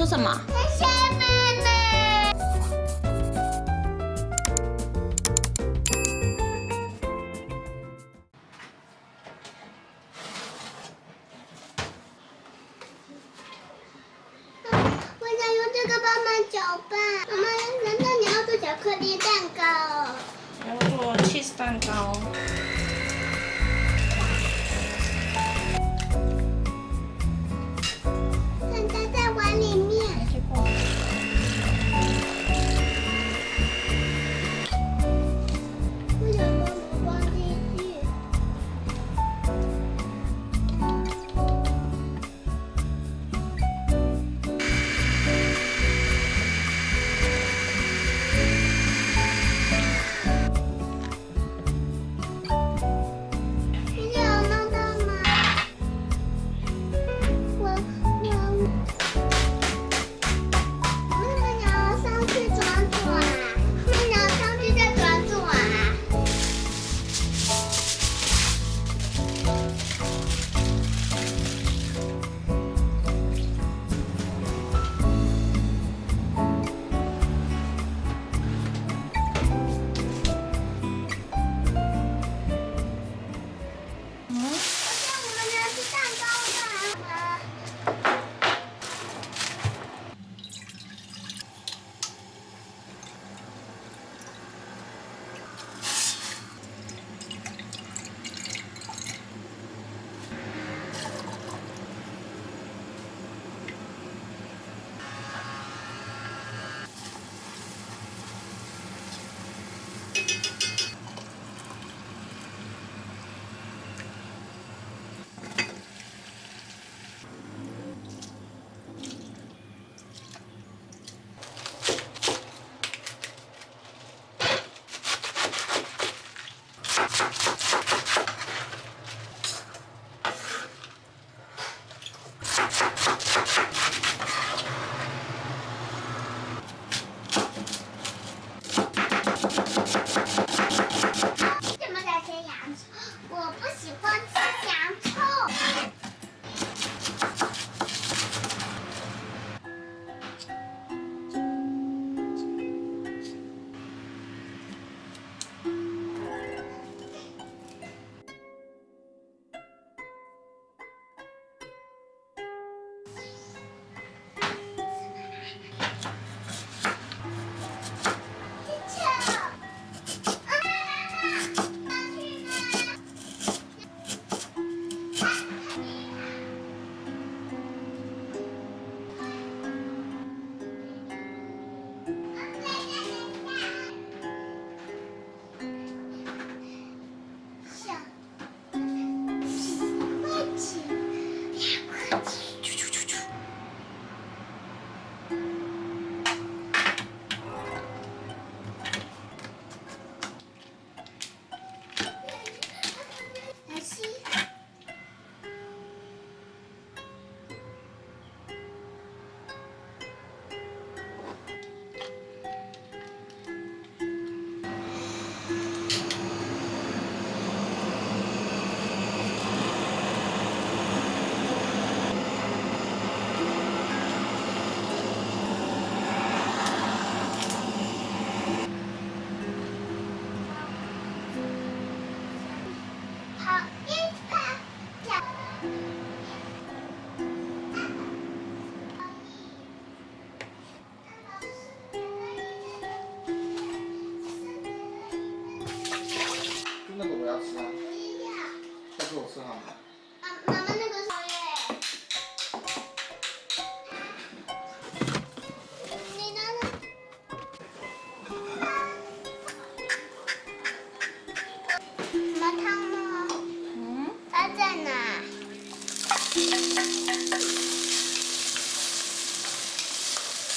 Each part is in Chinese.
做什么？我想用这个棒棒搅拌。妈妈，难道你要做巧克力蛋糕？我要做 cheese 蛋糕。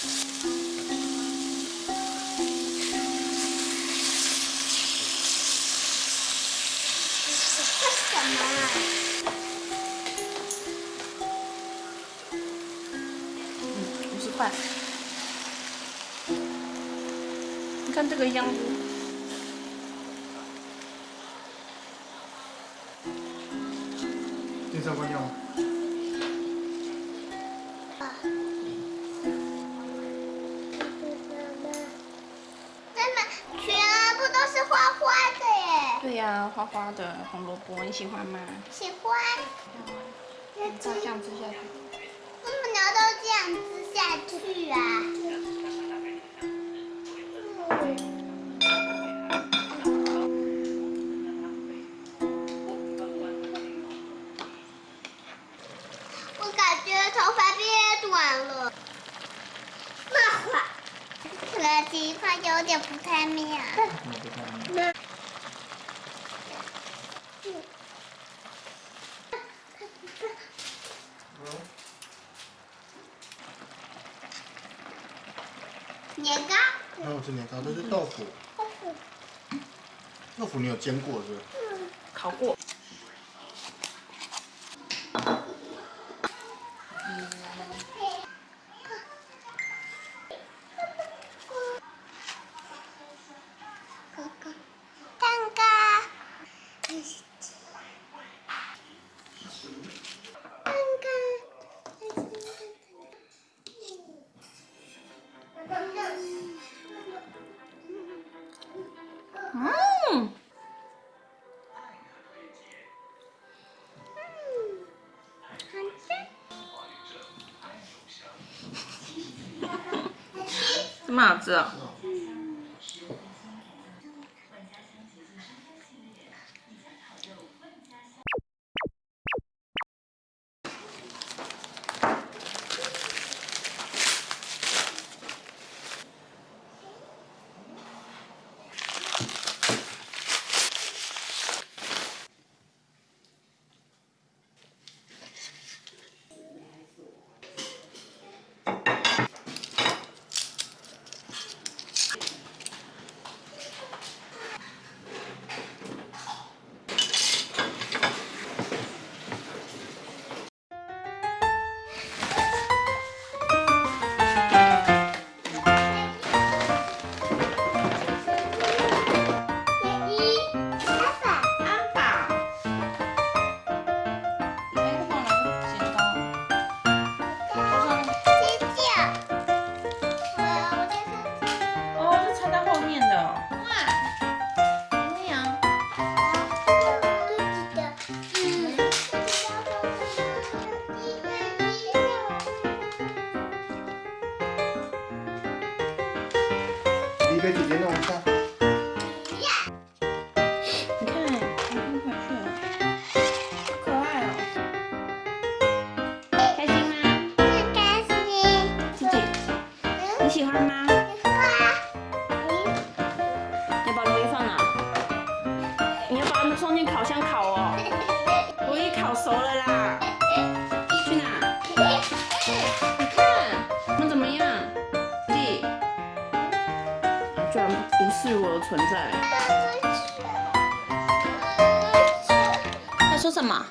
你是坏你看这个样子。对呀、花花的红萝卜，你喜欢吗？喜欢。照这样吃下去。为什么你要都这样吃下去啊？我感觉头发变短了，那会可能地方有点不太妙。年糕，那我吃年糕，这是豆腐。豆腐你有煎过是不是？烤过。哥什么好送进烤箱烤哦。螺衣烤熟了啦，去哪？你看，我怎么样？弟，居然无视我的存在。在说什么？